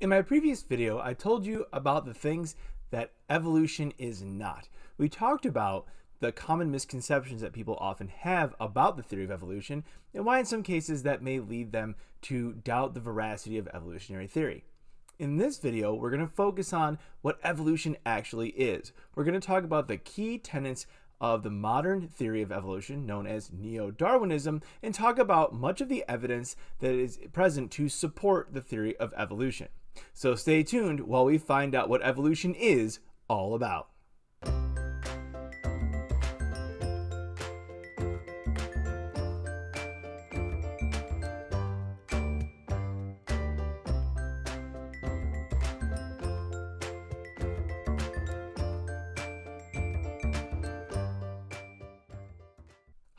In my previous video, I told you about the things that evolution is not. We talked about the common misconceptions that people often have about the theory of evolution and why in some cases that may lead them to doubt the veracity of evolutionary theory. In this video, we're going to focus on what evolution actually is. We're going to talk about the key tenets of the modern theory of evolution known as neo-Darwinism and talk about much of the evidence that is present to support the theory of evolution. So stay tuned while we find out what evolution is all about.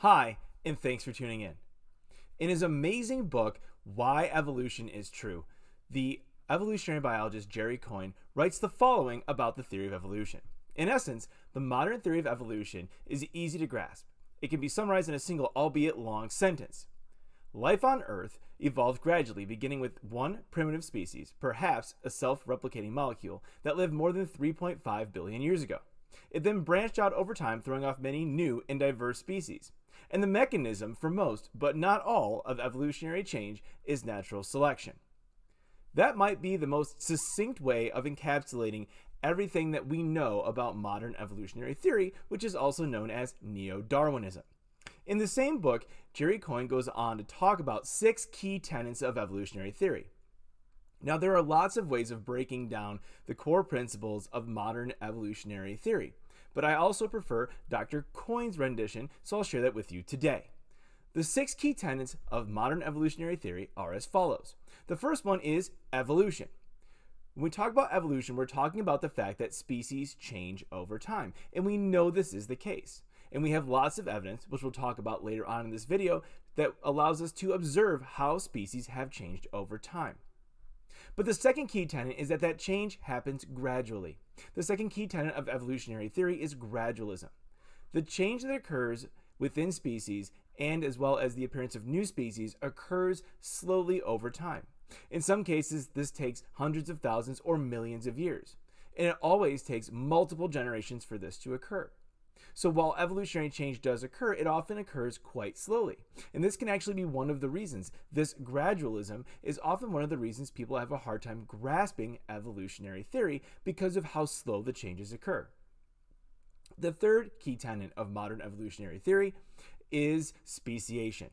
Hi, and thanks for tuning in. In his amazing book, Why Evolution is True, the evolutionary biologist Jerry Coyne writes the following about the theory of evolution. In essence, the modern theory of evolution is easy to grasp. It can be summarized in a single, albeit long, sentence. Life on Earth evolved gradually, beginning with one primitive species, perhaps a self replicating molecule, that lived more than 3.5 billion years ago. It then branched out over time, throwing off many new and diverse species. And the mechanism for most, but not all, of evolutionary change is natural selection. That might be the most succinct way of encapsulating everything that we know about modern evolutionary theory, which is also known as neo-Darwinism. In the same book, Jerry Coyne goes on to talk about six key tenets of evolutionary theory. Now, there are lots of ways of breaking down the core principles of modern evolutionary theory, but I also prefer Dr. Coyne's rendition, so I'll share that with you today. The six key tenets of modern evolutionary theory are as follows. The first one is evolution. When we talk about evolution, we're talking about the fact that species change over time, and we know this is the case. And we have lots of evidence, which we'll talk about later on in this video, that allows us to observe how species have changed over time. But the second key tenet is that that change happens gradually. The second key tenet of evolutionary theory is gradualism. The change that occurs within species and as well as the appearance of new species occurs slowly over time. In some cases, this takes hundreds of thousands or millions of years, and it always takes multiple generations for this to occur. So while evolutionary change does occur, it often occurs quite slowly. And this can actually be one of the reasons. This gradualism is often one of the reasons people have a hard time grasping evolutionary theory because of how slow the changes occur. The third key tenet of modern evolutionary theory is speciation.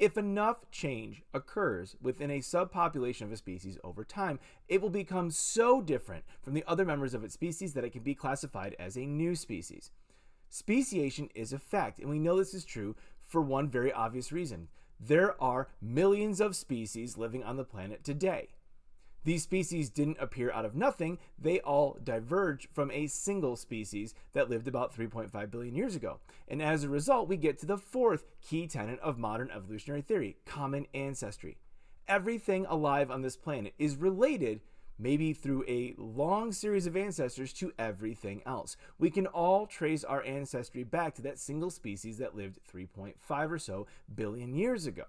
If enough change occurs within a subpopulation of a species over time, it will become so different from the other members of its species that it can be classified as a new species. Speciation is a fact, and we know this is true for one very obvious reason. There are millions of species living on the planet today. These species didn't appear out of nothing, they all diverged from a single species that lived about 3.5 billion years ago. And as a result, we get to the fourth key tenet of modern evolutionary theory common ancestry. Everything alive on this planet is related maybe through a long series of ancestors to everything else. We can all trace our ancestry back to that single species that lived 3.5 or so billion years ago.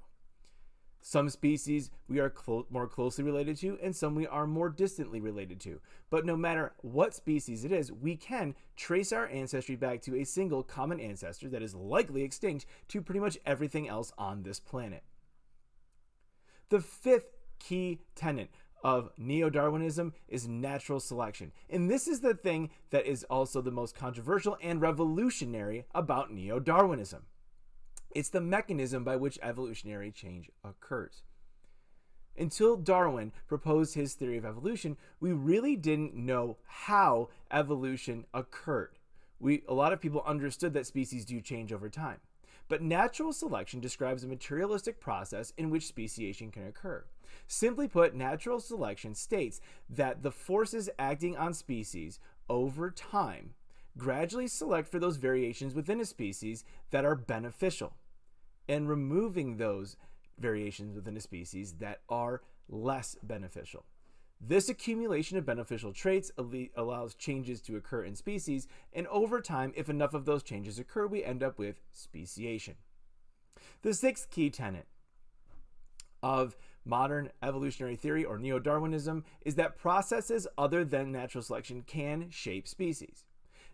Some species we are clo more closely related to, and some we are more distantly related to. But no matter what species it is, we can trace our ancestry back to a single common ancestor that is likely extinct to pretty much everything else on this planet. The fifth key tenet of neo-Darwinism is natural selection. And this is the thing that is also the most controversial and revolutionary about neo-Darwinism. It's the mechanism by which evolutionary change occurs. Until Darwin proposed his theory of evolution, we really didn't know how evolution occurred. We, a lot of people understood that species do change over time. But natural selection describes a materialistic process in which speciation can occur. Simply put, natural selection states that the forces acting on species over time gradually select for those variations within a species that are beneficial and removing those variations within a species that are less beneficial. This accumulation of beneficial traits allows changes to occur in species, and over time, if enough of those changes occur, we end up with speciation. The sixth key tenet of modern evolutionary theory or neo Darwinism is that processes other than natural selection can shape species.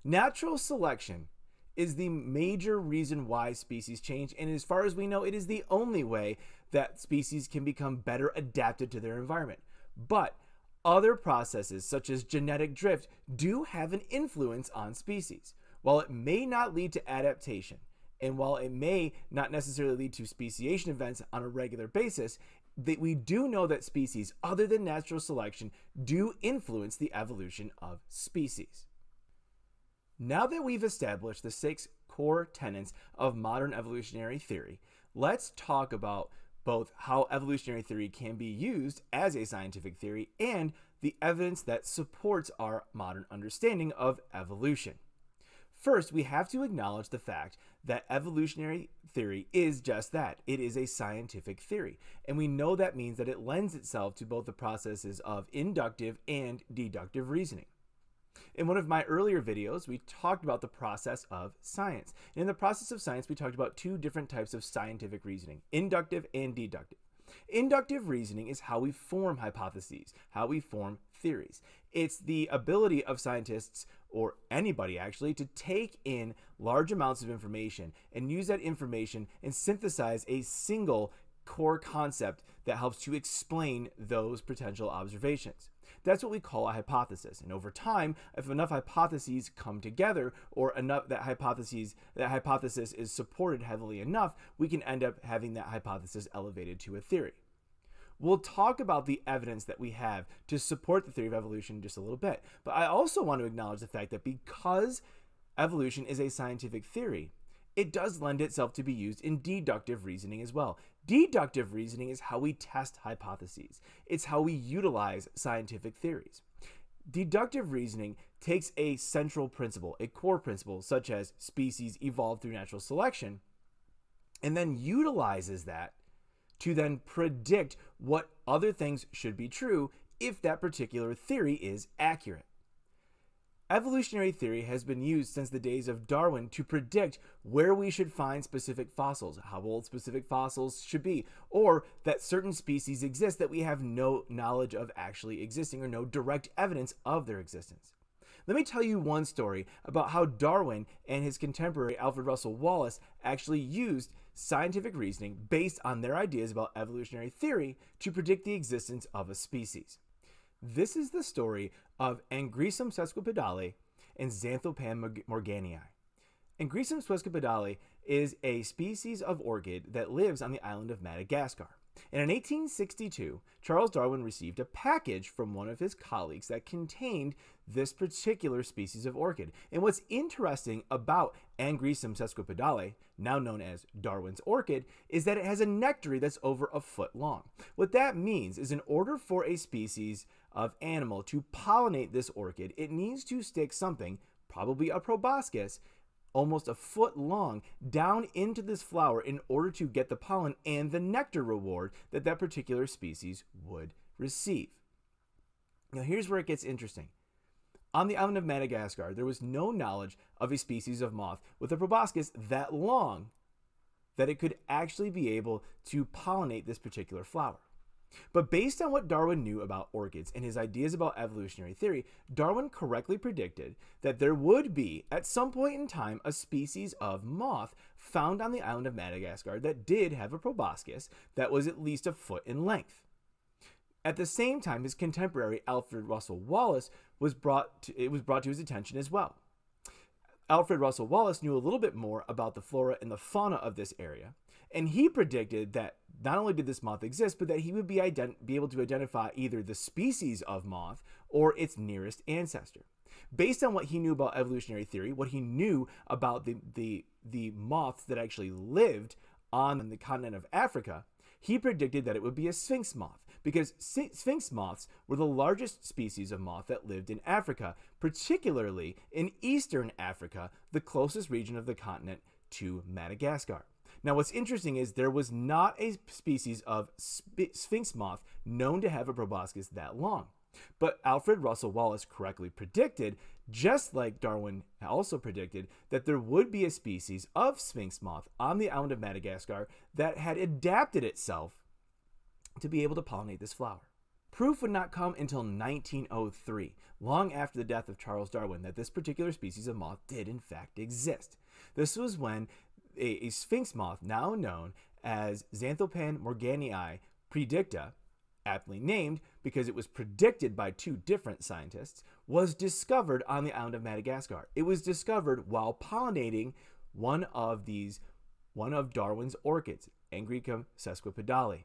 Natural selection is the major reason why species change, and as far as we know, it is the only way that species can become better adapted to their environment. But other processes, such as genetic drift, do have an influence on species. While it may not lead to adaptation, and while it may not necessarily lead to speciation events on a regular basis, that we do know that species other than natural selection do influence the evolution of species. Now that we've established the six core tenets of modern evolutionary theory, let's talk about both how evolutionary theory can be used as a scientific theory and the evidence that supports our modern understanding of evolution. First, we have to acknowledge the fact that evolutionary theory is just that. It is a scientific theory. And we know that means that it lends itself to both the processes of inductive and deductive reasoning. In one of my earlier videos, we talked about the process of science. And in the process of science, we talked about two different types of scientific reasoning, inductive and deductive. Inductive reasoning is how we form hypotheses, how we form theories. It's the ability of scientists, or anybody actually, to take in large amounts of information and use that information and synthesize a single core concept that helps to explain those potential observations. That's what we call a hypothesis. And over time, if enough hypotheses come together or enough that hypotheses that hypothesis is supported heavily enough, we can end up having that hypothesis elevated to a theory. We'll talk about the evidence that we have to support the theory of evolution in just a little bit. But I also want to acknowledge the fact that because evolution is a scientific theory, it does lend itself to be used in deductive reasoning as well. Deductive reasoning is how we test hypotheses. It's how we utilize scientific theories. Deductive reasoning takes a central principle, a core principle, such as species evolved through natural selection, and then utilizes that to then predict what other things should be true if that particular theory is accurate. Evolutionary theory has been used since the days of Darwin to predict where we should find specific fossils, how old specific fossils should be, or that certain species exist that we have no knowledge of actually existing or no direct evidence of their existence. Let me tell you one story about how Darwin and his contemporary Alfred Russel Wallace actually used scientific reasoning based on their ideas about evolutionary theory to predict the existence of a species. This is the story of Angraecum sesquipedale and Xanthopan morganii. Angraecum sesquipedale is a species of orchid that lives on the island of Madagascar. And in 1862, Charles Darwin received a package from one of his colleagues that contained this particular species of orchid. And what's interesting about Angraecum sesquipedale, now known as Darwin's orchid, is that it has a nectary that's over a foot long. What that means is in order for a species of animal to pollinate this orchid, it needs to stick something, probably a proboscis, almost a foot long down into this flower in order to get the pollen and the nectar reward that that particular species would receive. Now, here's where it gets interesting. On the island of Madagascar, there was no knowledge of a species of moth with a proboscis that long that it could actually be able to pollinate this particular flower. But based on what Darwin knew about orchids and his ideas about evolutionary theory, Darwin correctly predicted that there would be, at some point in time, a species of moth found on the island of Madagascar that did have a proboscis that was at least a foot in length. At the same time, his contemporary Alfred Russel Wallace was brought to, it was brought to his attention as well. Alfred Russel Wallace knew a little bit more about the flora and the fauna of this area, and he predicted that not only did this moth exist, but that he would be, be able to identify either the species of moth or its nearest ancestor. Based on what he knew about evolutionary theory, what he knew about the, the, the moths that actually lived on the continent of Africa, he predicted that it would be a sphinx moth because sphinx moths were the largest species of moth that lived in Africa, particularly in eastern Africa, the closest region of the continent to Madagascar. Now, what's interesting is there was not a species of sphinx moth known to have a proboscis that long. But Alfred Russel Wallace correctly predicted, just like Darwin also predicted, that there would be a species of sphinx moth on the island of Madagascar that had adapted itself to be able to pollinate this flower. Proof would not come until 1903, long after the death of Charles Darwin, that this particular species of moth did in fact exist. This was when a, a sphinx moth, now known as Xanthopan morganii praedicta, aptly named because it was predicted by two different scientists, was discovered on the island of Madagascar. It was discovered while pollinating one of these, one of Darwin's orchids, Angraecum sesquipedale.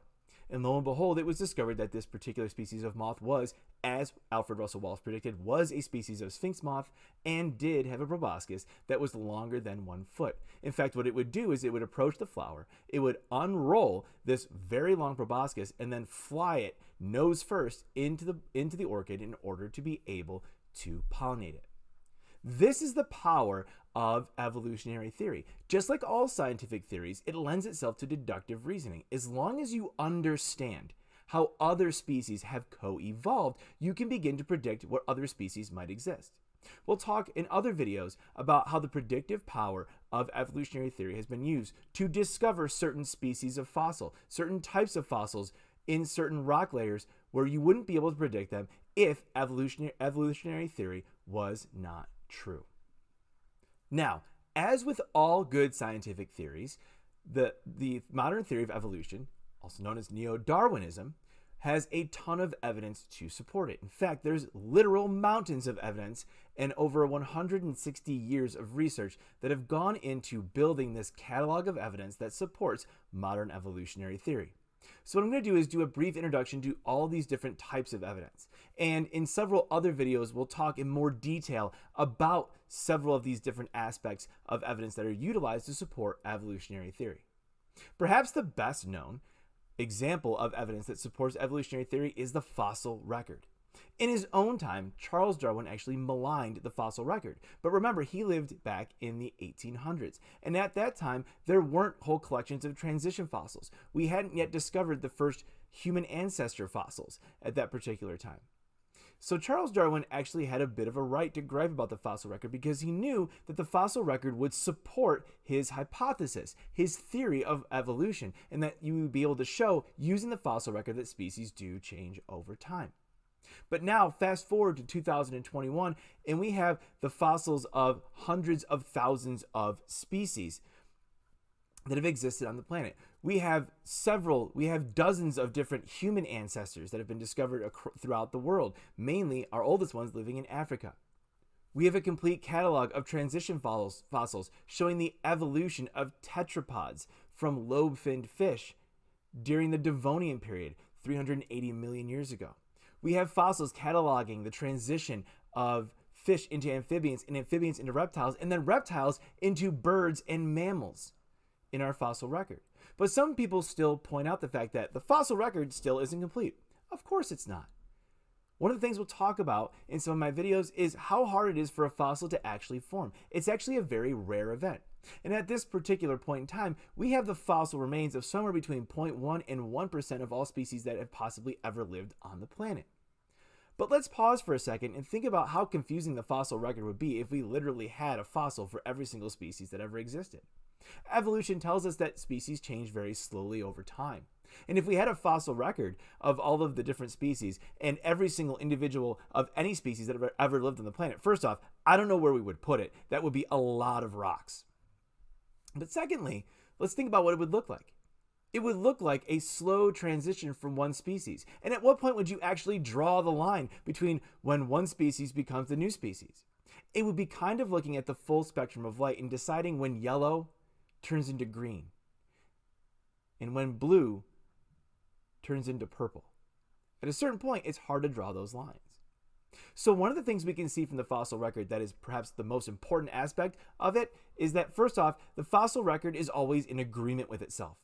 And lo and behold, it was discovered that this particular species of moth was, as Alfred Russel Wallace predicted, was a species of sphinx moth and did have a proboscis that was longer than one foot. In fact, what it would do is it would approach the flower, it would unroll this very long proboscis and then fly it nose first into the into the orchid in order to be able to pollinate it. This is the power of evolutionary theory. Just like all scientific theories, it lends itself to deductive reasoning. As long as you understand how other species have co evolved, you can begin to predict what other species might exist. We'll talk in other videos about how the predictive power of evolutionary theory has been used to discover certain species of fossil, certain types of fossils in certain rock layers where you wouldn't be able to predict them if evolutionary, evolutionary theory was not true. Now, as with all good scientific theories, the, the modern theory of evolution, also known as neo Darwinism, has a ton of evidence to support it. In fact, there's literal mountains of evidence and over 160 years of research that have gone into building this catalog of evidence that supports modern evolutionary theory. So what I'm going to do is do a brief introduction to all these different types of evidence. And in several other videos, we'll talk in more detail about several of these different aspects of evidence that are utilized to support evolutionary theory. Perhaps the best known example of evidence that supports evolutionary theory is the fossil record. In his own time, Charles Darwin actually maligned the fossil record. But remember, he lived back in the 1800s. And at that time, there weren't whole collections of transition fossils. We hadn't yet discovered the first human ancestor fossils at that particular time. So Charles Darwin actually had a bit of a right to gripe about the fossil record because he knew that the fossil record would support his hypothesis, his theory of evolution, and that you would be able to show using the fossil record that species do change over time. But now, fast forward to 2021, and we have the fossils of hundreds of thousands of species that have existed on the planet. We have several, we have dozens of different human ancestors that have been discovered throughout the world, mainly our oldest ones living in Africa. We have a complete catalog of transition fossils showing the evolution of tetrapods from lobe finned fish during the Devonian period, 380 million years ago. We have fossils cataloging the transition of fish into amphibians and amphibians into reptiles, and then reptiles into birds and mammals in our fossil record. But some people still point out the fact that the fossil record still isn't complete. Of course it's not. One of the things we'll talk about in some of my videos is how hard it is for a fossil to actually form. It's actually a very rare event. And at this particular point in time, we have the fossil remains of somewhere between 0.1 and 1% of all species that have possibly ever lived on the planet. But let's pause for a second and think about how confusing the fossil record would be if we literally had a fossil for every single species that ever existed. Evolution tells us that species change very slowly over time. And if we had a fossil record of all of the different species and every single individual of any species that ever, ever lived on the planet, first off, I don't know where we would put it. That would be a lot of rocks. But secondly, let's think about what it would look like. It would look like a slow transition from one species. And at what point would you actually draw the line between when one species becomes the new species? It would be kind of looking at the full spectrum of light and deciding when yellow turns into green and when blue turns into purple. At a certain point, it's hard to draw those lines. So, one of the things we can see from the fossil record that is perhaps the most important aspect of it is that, first off, the fossil record is always in agreement with itself.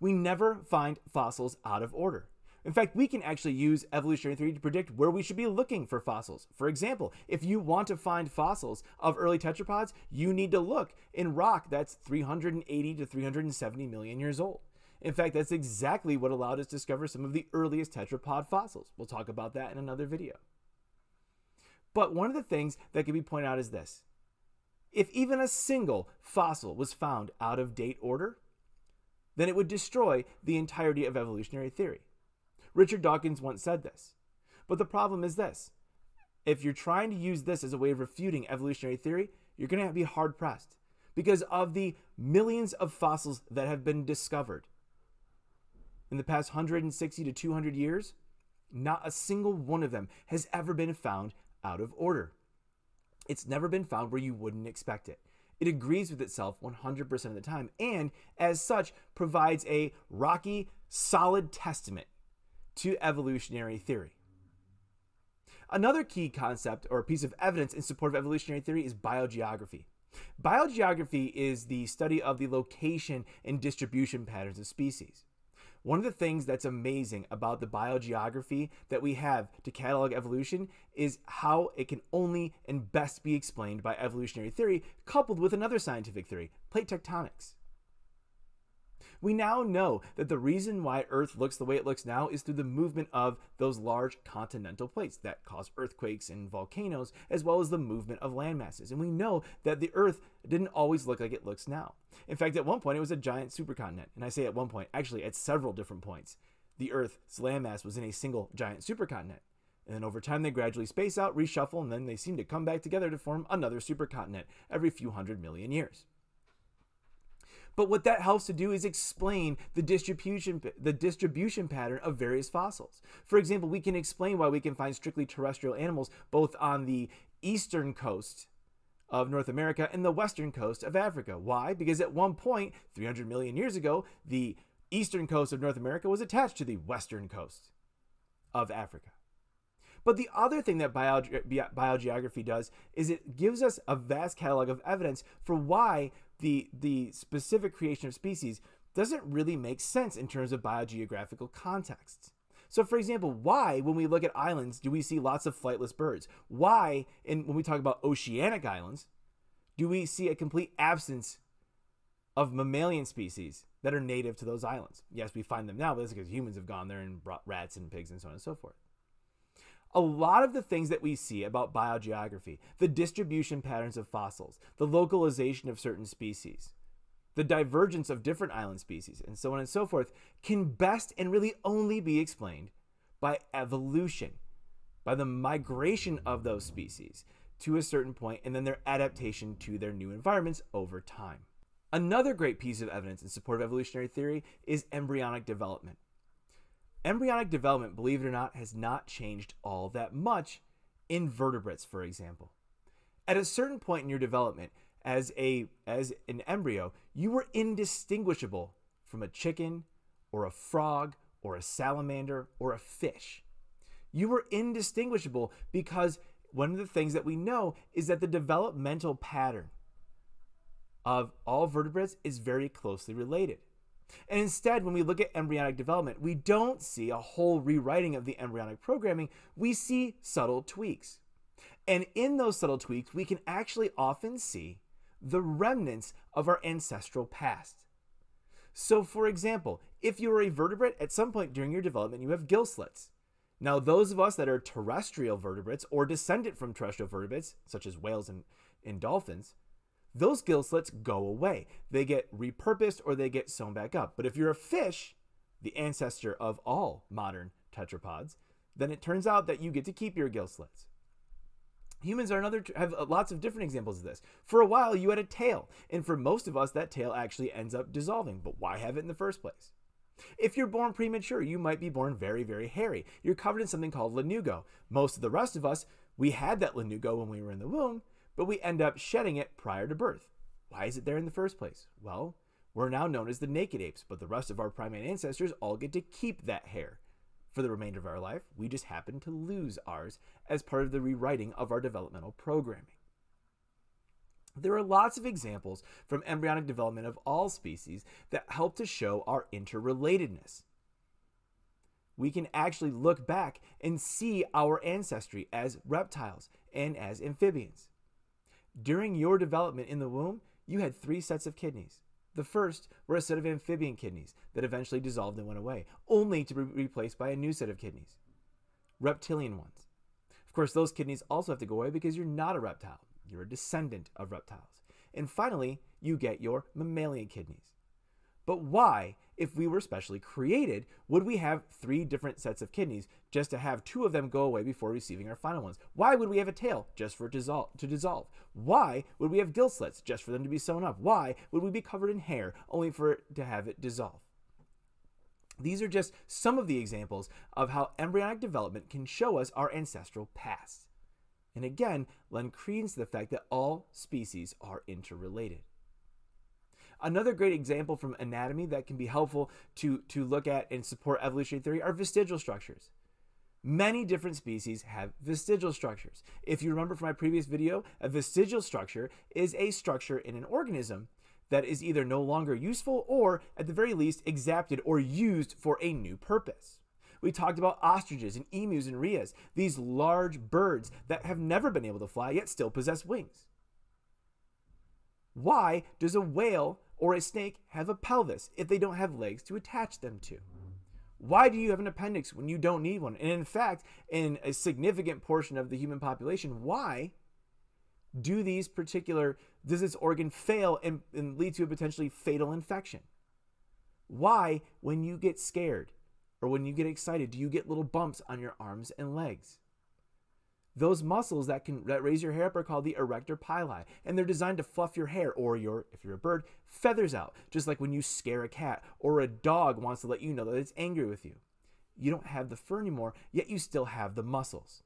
We never find fossils out of order. In fact, we can actually use evolutionary theory to predict where we should be looking for fossils. For example, if you want to find fossils of early tetrapods, you need to look in rock that's 380 to 370 million years old. In fact, that's exactly what allowed us to discover some of the earliest tetrapod fossils. We'll talk about that in another video. But one of the things that can be pointed out is this. If even a single fossil was found out of date order, then it would destroy the entirety of evolutionary theory. Richard Dawkins once said this. But the problem is this if you're trying to use this as a way of refuting evolutionary theory, you're going to be hard pressed because of the millions of fossils that have been discovered in the past 160 to 200 years. Not a single one of them has ever been found out of order. It's never been found where you wouldn't expect it. It agrees with itself 100% of the time, and as such, provides a rocky, solid testament to evolutionary theory. Another key concept or piece of evidence in support of evolutionary theory is biogeography. Biogeography is the study of the location and distribution patterns of species. One of the things that's amazing about the biogeography that we have to catalog evolution is how it can only and best be explained by evolutionary theory coupled with another scientific theory, plate tectonics. We now know that the reason why Earth looks the way it looks now is through the movement of those large continental plates that cause earthquakes and volcanoes, as well as the movement of land masses. And we know that the Earth didn't always look like it looks now. In fact, at one point, it was a giant supercontinent. And I say at one point, actually, at several different points, the Earth's landmass was in a single giant supercontinent. And then over time, they gradually space out, reshuffle, and then they seem to come back together to form another supercontinent every few hundred million years. But what that helps to do is explain the distribution the distribution pattern of various fossils. For example, we can explain why we can find strictly terrestrial animals both on the eastern coast of North America and the western coast of Africa. Why? Because at one point, 300 million years ago, the eastern coast of North America was attached to the western coast of Africa. But the other thing that biogeography does is it gives us a vast catalog of evidence for why the the specific creation of species doesn't really make sense in terms of biogeographical contexts. So, for example, why, when we look at islands, do we see lots of flightless birds? Why, in, when we talk about oceanic islands, do we see a complete absence of mammalian species that are native to those islands? Yes, we find them now, but that's because humans have gone there and brought rats and pigs and so on and so forth a lot of the things that we see about biogeography, the distribution patterns of fossils, the localization of certain species, the divergence of different island species, and so on and so forth, can best and really only be explained by evolution, by the migration of those species to a certain point and then their adaptation to their new environments over time. Another great piece of evidence in support of evolutionary theory is embryonic development embryonic development, believe it or not, has not changed all that much in vertebrates, for example. At a certain point in your development, as a as an embryo, you were indistinguishable from a chicken or a frog or a salamander or a fish. You were indistinguishable because one of the things that we know is that the developmental pattern of all vertebrates is very closely related. And instead, when we look at embryonic development, we don't see a whole rewriting of the embryonic programming, we see subtle tweaks. And in those subtle tweaks, we can actually often see the remnants of our ancestral past. So, for example, if you are a vertebrate, at some point during your development, you have gill slits. Now, those of us that are terrestrial vertebrates or descendant from terrestrial vertebrates, such as whales and, and dolphins, those gill slits go away. They get repurposed or they get sewn back up. But if you're a fish, the ancestor of all modern tetrapods, then it turns out that you get to keep your gill slits. Humans are another have lots of different examples of this. For a while, you had a tail, and for most of us, that tail actually ends up dissolving. But why have it in the first place? If you're born premature, you might be born very, very hairy. You're covered in something called lanugo. Most of the rest of us, we had that lanugo when we were in the womb, but we end up shedding it prior to birth. Why is it there in the first place? Well, we're now known as the naked apes, but the rest of our primate ancestors all get to keep that hair. For the remainder of our life, we just happen to lose ours as part of the rewriting of our developmental programming. There are lots of examples from embryonic development of all species that help to show our interrelatedness. We can actually look back and see our ancestry as reptiles and as amphibians. During your development in the womb, you had three sets of kidneys. The first were a set of amphibian kidneys that eventually dissolved and went away, only to be replaced by a new set of kidneys. Reptilian ones. Of course, those kidneys also have to go away because you're not a reptile. You're a descendant of reptiles. And finally, you get your mammalian kidneys. But why, if we were specially created, would we have three different sets of kidneys just to have two of them go away before receiving our final ones? Why would we have a tail just for it to dissolve? Why would we have gill slits just for them to be sewn up? Why would we be covered in hair only for it to have it dissolve? These are just some of the examples of how embryonic development can show us our ancestral past. And again, lend credence to the fact that all species are interrelated. Another great example from anatomy that can be helpful to, to look at and support evolutionary theory are vestigial structures. Many different species have vestigial structures. If you remember from my previous video, a vestigial structure is a structure in an organism that is either no longer useful or, at the very least, exapted or used for a new purpose. We talked about ostriches and emus and rheas, these large birds that have never been able to fly yet still possess wings. Why does a whale or a snake have a pelvis if they don't have legs to attach them to? Why do you have an appendix when you don't need one? And in fact, in a significant portion of the human population, why do these particular, does this organ fail and, and lead to a potentially fatal infection? Why, when you get scared or when you get excited, do you get little bumps on your arms and legs? Those muscles that can that raise your hair up are called the arrector pili, and they're designed to fluff your hair or your, if you're a bird, feathers out, just like when you scare a cat or a dog wants to let you know that it's angry with you. You don't have the fur anymore, yet you still have the muscles.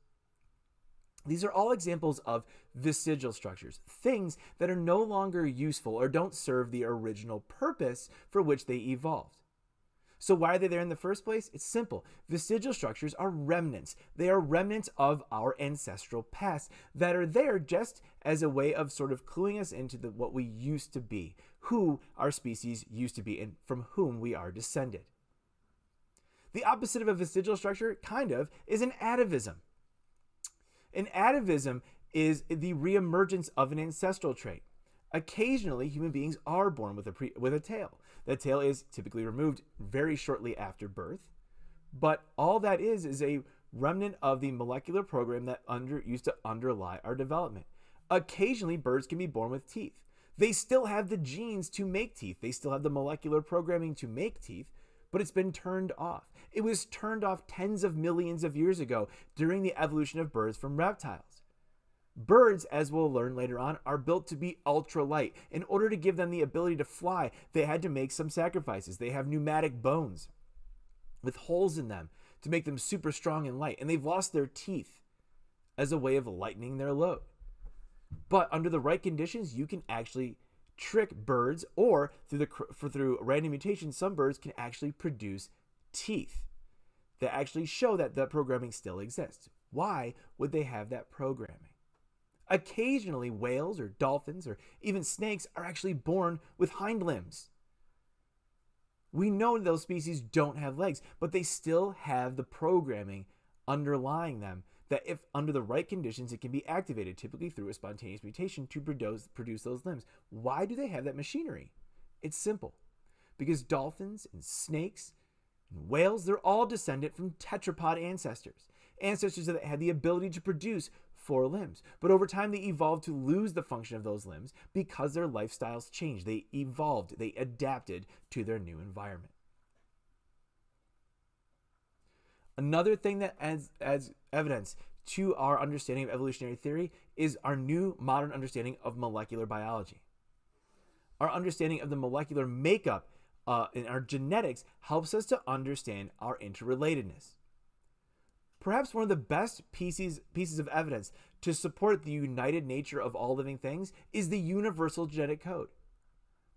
These are all examples of vestigial structures, things that are no longer useful or don't serve the original purpose for which they evolved. So why are they there in the first place? It's simple. Vestigial structures are remnants. They are remnants of our ancestral past that are there just as a way of sort of cluing us into the, what we used to be, who our species used to be, and from whom we are descended. The opposite of a vestigial structure, kind of, is an atavism. An atavism is the reemergence of an ancestral trait. Occasionally, human beings are born with a, with a tail. The tail is typically removed very shortly after birth, but all that is is a remnant of the molecular program that under, used to underlie our development. Occasionally, birds can be born with teeth. They still have the genes to make teeth. They still have the molecular programming to make teeth, but it's been turned off. It was turned off tens of millions of years ago during the evolution of birds from reptiles. Birds, as we'll learn later on, are built to be ultra light. In order to give them the ability to fly, they had to make some sacrifices. They have pneumatic bones with holes in them to make them super strong and light, and they've lost their teeth as a way of lightening their load. But under the right conditions, you can actually trick birds, or through the for through random mutation, some birds can actually produce teeth that actually show that the programming still exists. Why would they have that programming? Occasionally, whales or dolphins or even snakes are actually born with hind limbs. We know those species don't have legs, but they still have the programming underlying them that if under the right conditions, it can be activated, typically through a spontaneous mutation to produce, produce those limbs. Why do they have that machinery? It's simple. Because dolphins and snakes and whales, they're all descended from tetrapod ancestors. Ancestors that had the ability to produce four limbs. But over time, they evolved to lose the function of those limbs because their lifestyles changed. They evolved, they adapted to their new environment. Another thing that adds, adds evidence to our understanding of evolutionary theory is our new modern understanding of molecular biology. Our understanding of the molecular makeup uh, and our genetics helps us to understand our interrelatedness. Perhaps one of the best pieces, pieces of evidence to support the united nature of all living things is the universal genetic code.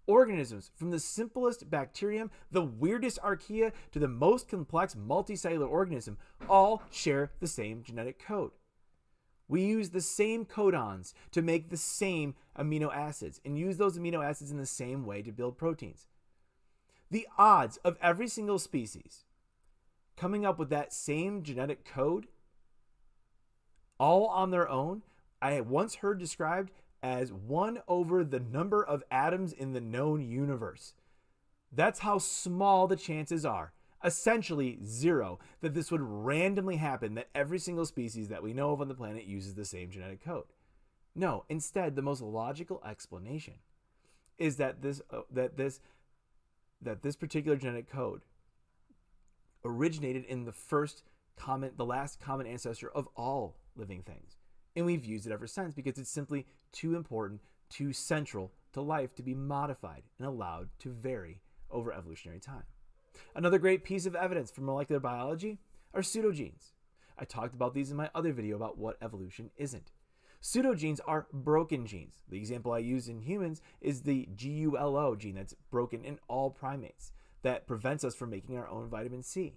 Organisms, from the simplest bacterium, the weirdest archaea, to the most complex multicellular organism, all share the same genetic code. We use the same codons to make the same amino acids and use those amino acids in the same way to build proteins. The odds of every single species coming up with that same genetic code all on their own, I once heard described as 1 over the number of atoms in the known universe. That's how small the chances are, essentially zero, that this would randomly happen, that every single species that we know of on the planet uses the same genetic code. No, instead, the most logical explanation is that this, uh, that this that this particular genetic code originated in the first common, the last common ancestor of all living things. And we've used it ever since because it's simply too important, too central to life to be modified and allowed to vary over evolutionary time. Another great piece of evidence for molecular biology are pseudogenes. I talked about these in my other video about what evolution isn't. Pseudogenes are broken genes. The example I use in humans is the GULO gene that's broken in all primates that prevents us from making our own vitamin C.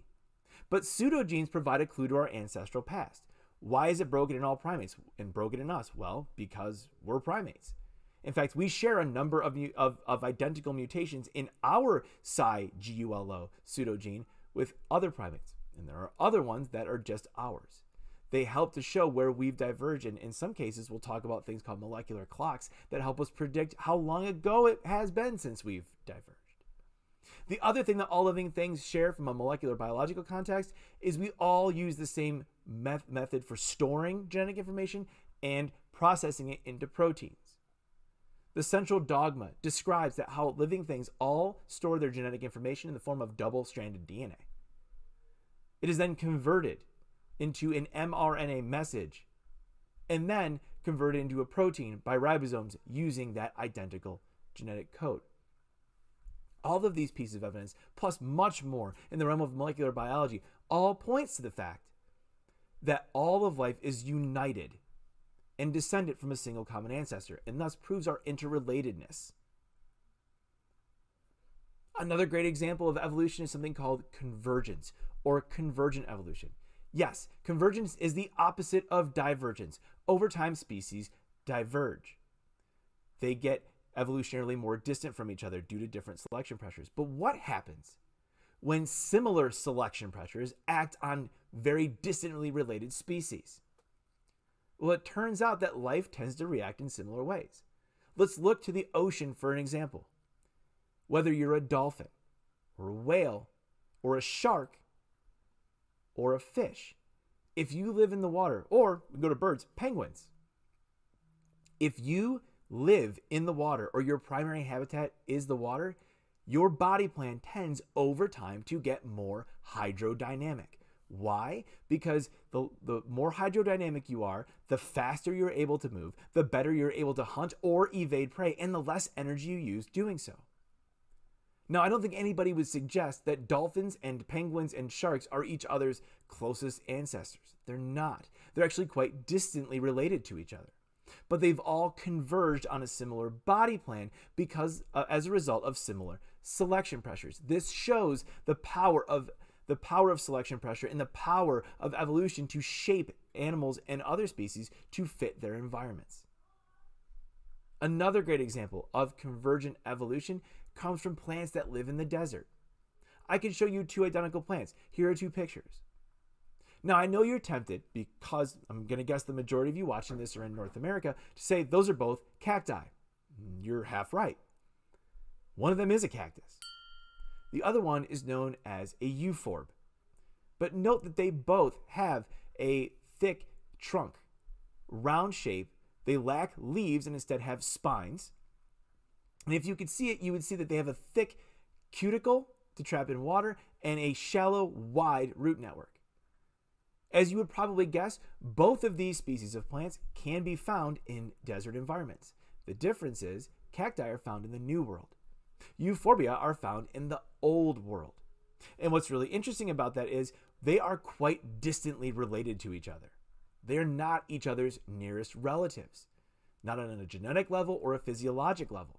But pseudogenes provide a clue to our ancestral past. Why is it broken in all primates and broken in us? Well, because we're primates. In fact, we share a number of, of, of identical mutations in our psi GULO pseudogene with other primates. And there are other ones that are just ours. They help to show where we've diverged. And in some cases, we'll talk about things called molecular clocks that help us predict how long ago it has been since we've diverged. The other thing that all living things share from a molecular biological context is we all use the same meth method for storing genetic information and processing it into proteins. The central dogma describes that how living things all store their genetic information in the form of double-stranded DNA. It is then converted into an mRNA message and then converted into a protein by ribosomes using that identical genetic code. All of these pieces of evidence, plus much more in the realm of molecular biology, all points to the fact that all of life is united and descended from a single common ancestor, and thus proves our interrelatedness. Another great example of evolution is something called convergence or convergent evolution. Yes, convergence is the opposite of divergence. Over time, species diverge. They get evolutionarily more distant from each other due to different selection pressures. But what happens when similar selection pressures act on very distantly related species? Well, it turns out that life tends to react in similar ways. Let's look to the ocean for an example. Whether you're a dolphin, or a whale, or a shark, or a fish, if you live in the water, or go to birds, penguins, if you live in the water or your primary habitat is the water, your body plan tends over time to get more hydrodynamic. Why? Because the, the more hydrodynamic you are, the faster you're able to move, the better you're able to hunt or evade prey, and the less energy you use doing so. Now, I don't think anybody would suggest that dolphins and penguins and sharks are each other's closest ancestors. They're not. They're actually quite distantly related to each other but they've all converged on a similar body plan because uh, as a result of similar selection pressures. This shows the power of the power of selection pressure and the power of evolution to shape animals and other species to fit their environments. Another great example of convergent evolution comes from plants that live in the desert. I can show you two identical plants. Here are two pictures. Now, I know you're tempted, because I'm going to guess the majority of you watching this are in North America, to say those are both cacti. Mm, you're half right. One of them is a cactus. The other one is known as a euphorb. But note that they both have a thick trunk, round shape. They lack leaves and instead have spines. And if you could see it, you would see that they have a thick cuticle to trap in water and a shallow, wide root network. As you would probably guess, both of these species of plants can be found in desert environments. The difference is cacti are found in the New World. Euphorbia are found in the Old World. And what's really interesting about that is they are quite distantly related to each other. They're not each other's nearest relatives, not on a genetic level or a physiologic level.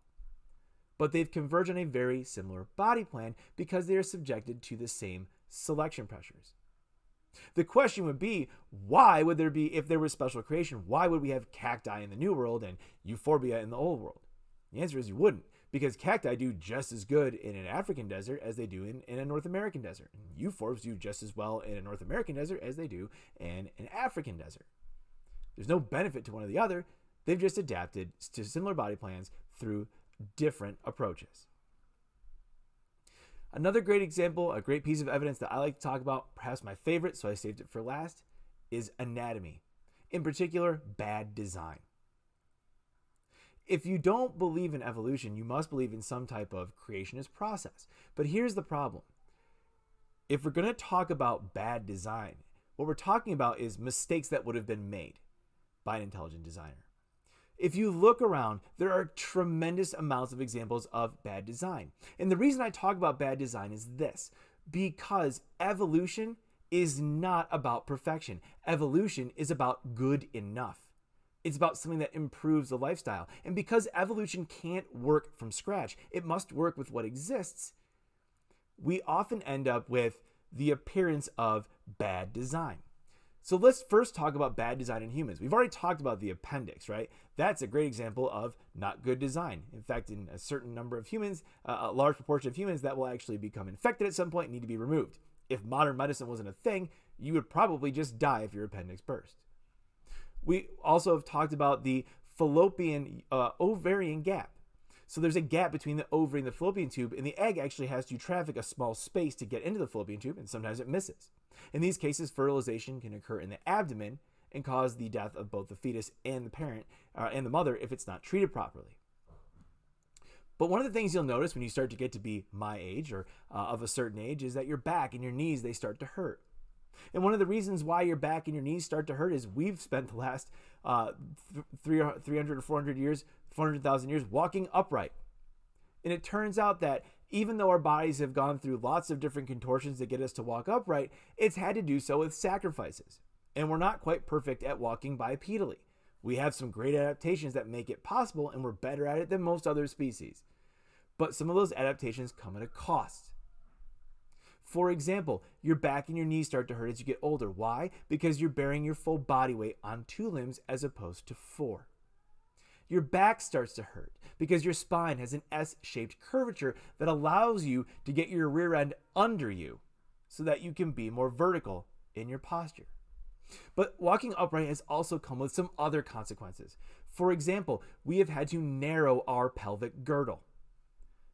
But they've converged on a very similar body plan because they are subjected to the same selection pressures. The question would be, why would there be, if there was special creation, why would we have cacti in the New World and euphorbia in the Old World? The answer is you wouldn't, because cacti do just as good in an African desert as they do in, in a North American desert. Euphorbs do just as well in a North American desert as they do in an African desert. There's no benefit to one or the other. They've just adapted to similar body plans through different approaches. Another great example, a great piece of evidence that I like to talk about, perhaps my favorite, so I saved it for last, is anatomy. In particular, bad design. If you don't believe in evolution, you must believe in some type of creationist process. But here's the problem if we're going to talk about bad design, what we're talking about is mistakes that would have been made by an intelligent designer. If you look around, there are tremendous amounts of examples of bad design. And the reason I talk about bad design is this because evolution is not about perfection, evolution is about good enough. It's about something that improves the lifestyle. And because evolution can't work from scratch, it must work with what exists. We often end up with the appearance of bad design. So let's first talk about bad design in humans. We've already talked about the appendix, right? That's a great example of not good design. In fact, in a certain number of humans, uh, a large proportion of humans, that will actually become infected at some point and need to be removed. If modern medicine wasn't a thing, you would probably just die if your appendix burst. We also have talked about the fallopian uh, ovarian gap. So there's a gap between the ovary and the fallopian tube, and the egg actually has to traffic a small space to get into the fallopian tube, and sometimes it misses. In these cases, fertilization can occur in the abdomen and cause the death of both the fetus and the parent uh, and the mother if it's not treated properly. But one of the things you'll notice when you start to get to be my age or uh, of a certain age is that your back and your knees they start to hurt. And one of the reasons why your back and your knees start to hurt is we've spent the last uh, 300 or 400 years, 400,000 years walking upright. And it turns out that even though our bodies have gone through lots of different contortions to get us to walk upright, it's had to do so with sacrifices. And we're not quite perfect at walking bipedally. We have some great adaptations that make it possible, and we're better at it than most other species. But some of those adaptations come at a cost. For example, your back and your knees start to hurt as you get older. Why? Because you're bearing your full body weight on two limbs as opposed to four. Your back starts to hurt because your spine has an S shaped curvature that allows you to get your rear end under you so that you can be more vertical in your posture. But walking upright has also come with some other consequences. For example, we have had to narrow our pelvic girdle,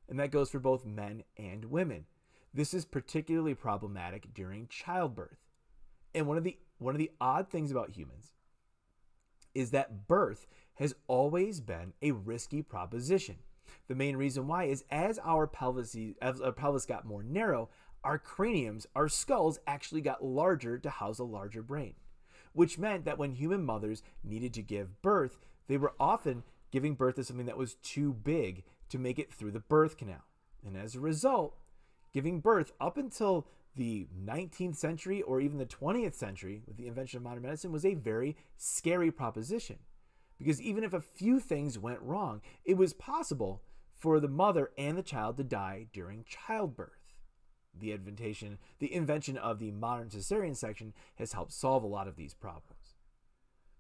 and that goes for both men and women. This is particularly problematic during childbirth. And one of the one of the odd things about humans is that birth has always been a risky proposition. The main reason why is as our pelvis, as our pelvis got more narrow, our craniums, our skulls actually got larger to house a larger brain, which meant that when human mothers needed to give birth, they were often giving birth to something that was too big to make it through the birth canal. And as a result, giving birth up until the 19th century or even the 20th century with the invention of modern medicine was a very scary proposition. Because even if a few things went wrong, it was possible for the mother and the child to die during childbirth. The invention, the invention of the modern cesarean section has helped solve a lot of these problems.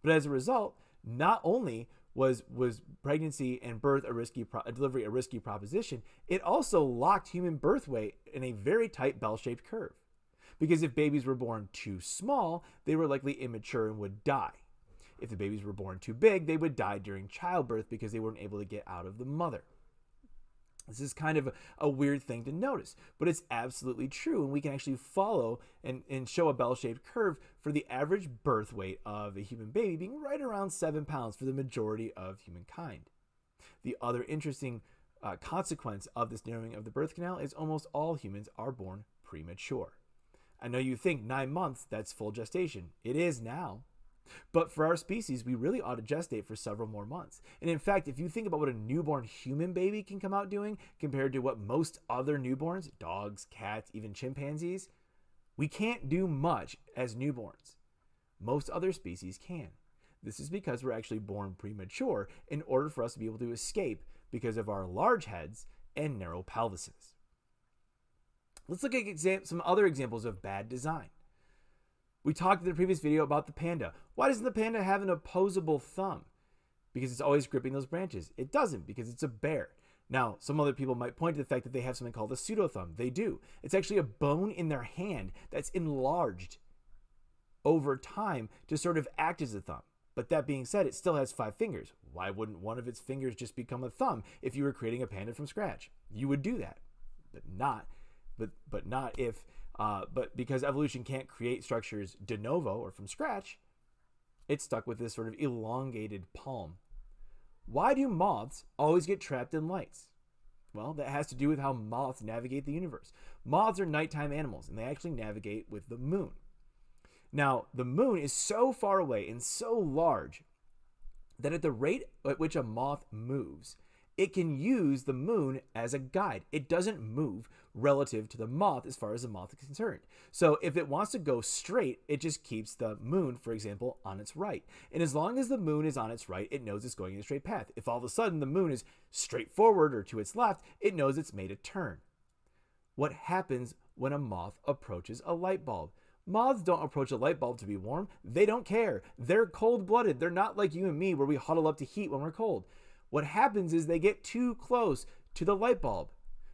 But as a result, not only was was pregnancy and birth a risky pro- delivery a risky proposition, it also locked human birth weight in a very tight bell-shaped curve. Because if babies were born too small, they were likely immature and would die. If the babies were born too big, they would die during childbirth because they weren't able to get out of the mother. This is kind of a, weird thing to notice, but it's absolutely true. And we can actually follow and, and show a bell shaped curve for the average birth weight of a human baby being right around seven pounds for the majority of humankind. The other interesting uh, consequence of this narrowing of the birth canal is almost all humans are born premature. I know you think nine months, that's full gestation. It is now. But for our species, we really ought to gestate for several more months. And in fact, if you think about what a newborn human baby can come out doing compared to what most other newborns, dogs, cats, even chimpanzees, we can't do much as newborns. Most other species can. This is because we're actually born premature in order for us to be able to escape because of our large heads and narrow pelvises. Let's look at some other examples of bad design. We talked in the previous video about the panda. Why doesn't the panda have an opposable thumb? Because it's always gripping those branches. It doesn't because it's a bear. Now, some other people might point to the fact that they have something called a pseudo thumb. They do. It's actually a bone in their hand that's enlarged over time to sort of act as a thumb. But that being said, it still has five fingers. Why wouldn't one of its fingers just become a thumb if you were creating a panda from scratch? You would do that, but not, but but not if uh, but because evolution can't create structures de novo or from scratch, it's stuck with this sort of elongated palm. Why do moths always get trapped in lights? Well, that has to do with how moths navigate the universe. Moths are nighttime animals, and they actually navigate with the moon. Now, the moon is so far away and so large that at the rate at which a moth moves, it can use the moon as a guide. It doesn't move relative to the moth as far as the moth is concerned. So if it wants to go straight, it just keeps the moon, for example, on its right. And as long as the moon is on its right, it knows it's going in a straight path. If all of a sudden the moon is straight forward or to its left, it knows it's made a turn. What happens when a moth approaches a light bulb? Moths don't approach a light bulb to be warm. They don't care. They're cold blooded. They're not like you and me where we huddle up to heat when we're cold. What happens is they get too close to the light bulb,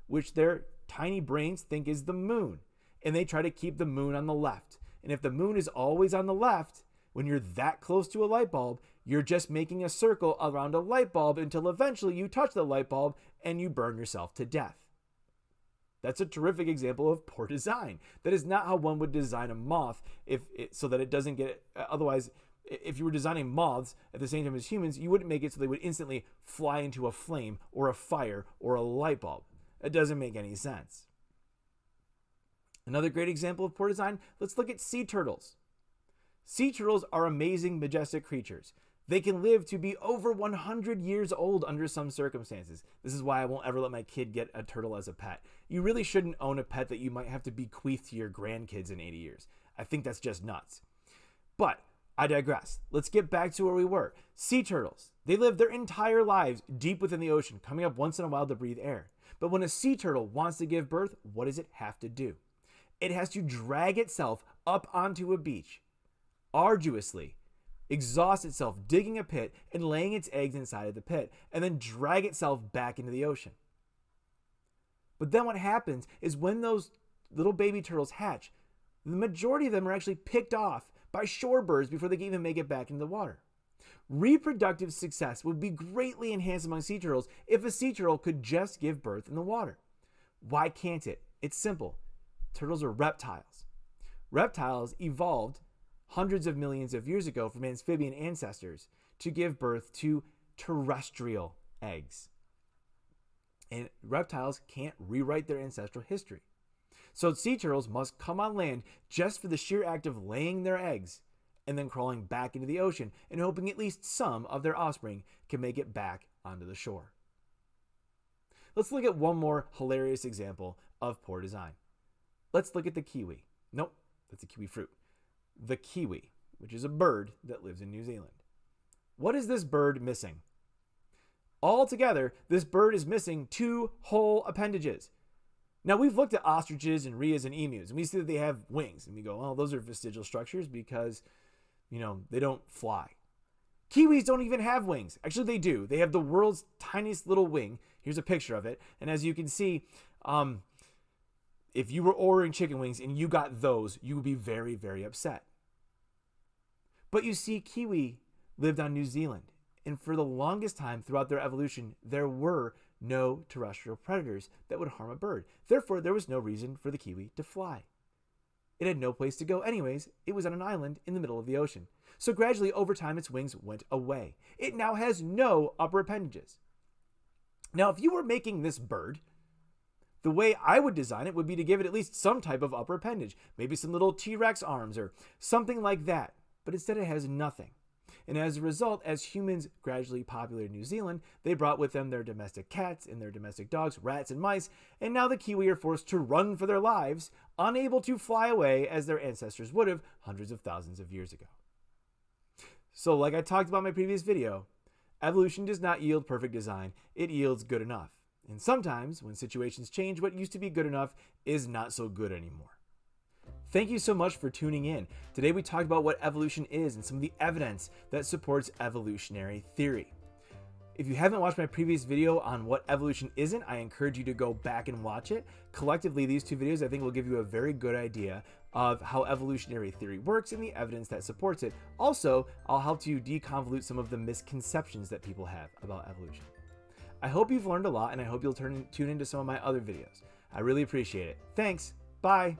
which their tiny brains think is the moon, and they try to keep the moon on the left. And if the moon is always on the left, when you're that close to a light bulb, you're just making a circle around a light bulb until eventually you touch the light bulb and you burn yourself to death. That's a terrific example of poor design. That is not how one would design a moth if it, so that it doesn't get otherwise if you were designing moths at the same time as humans, you wouldn't make it so they would instantly fly into a flame or a fire or a light bulb. It doesn't make any sense. Another great example of poor design, let's look at sea turtles. Sea turtles are amazing, majestic creatures. They can live to be over 100 years old under some circumstances. This is why I won't ever let my kid get a turtle as a pet. You really shouldn't own a pet that you might have to bequeath to your grandkids in 80 years. I think that's just nuts. But I digress. Let's get back to where we were. Sea turtles. They live their entire lives deep within the ocean, coming up once in a while to breathe air. But when a sea turtle wants to give birth, what does it have to do? It has to drag itself up onto a beach, arduously, exhaust itself digging a pit and laying its eggs inside of the pit, and then drag itself back into the ocean. But then what happens is when those little baby turtles hatch, the majority of them are actually picked off by shorebirds before they can even make it back into the water. Reproductive success would be greatly enhanced among sea turtles if a sea turtle could just give birth in the water. Why can't it? It's simple. Turtles are reptiles. Reptiles evolved hundreds of millions of years ago from amphibian ancestors to give birth to terrestrial eggs. And reptiles can't rewrite their ancestral history. So sea turtles must come on land just for the sheer act of laying their eggs and then crawling back into the ocean and hoping at least some of their offspring can make it back onto the shore. Let's look at one more hilarious example of poor design. Let's look at the kiwi. Nope, that's a kiwi fruit. The kiwi, which is a bird that lives in New Zealand. What is this bird missing? Altogether, this bird is missing two whole appendages. Now, we've looked at ostriches and rheas and emus, and we see that they have wings. And we go, oh, those are vestigial structures because, you know, they don't fly. Kiwis don't even have wings. Actually, they do. They have the world's tiniest little wing. Here's a picture of it. And as you can see, um, if you were ordering chicken wings and you got those, you would be very, very upset. But you see, Kiwi lived on New Zealand. And for the longest time throughout their evolution, there were no terrestrial predators that would harm a bird. Therefore, there was no reason for the kiwi to fly. It had no place to go, anyways. It was on an island in the middle of the ocean. So gradually, over time, its wings went away. It now has no upper appendages. Now, if you were making this bird, the way I would design it would be to give it at least some type of upper appendage, maybe some little T Rex arms or something like that. But instead, it has nothing. And as a result, as humans gradually populated New Zealand, they brought with them their domestic cats and their domestic dogs, rats and mice, and now the Kiwi are forced to run for their lives, unable to fly away as their ancestors would have hundreds of thousands of years ago. So, like I talked about in my previous video, evolution does not yield perfect design, it yields good enough. And sometimes, when situations change, what used to be good enough is not so good anymore. Thank you so much for tuning in. Today we talked about what evolution is and some of the evidence that supports evolutionary theory. If you haven't watched my previous video on what evolution isn't, I encourage you to go back and watch it. Collectively, these two videos I think will give you a very good idea of how evolutionary theory works and the evidence that supports it. Also, I'll help you deconvolute some of the misconceptions that people have about evolution. I hope you've learned a lot and I hope you'll turn, tune into some of my other videos. I really appreciate it. Thanks. Bye.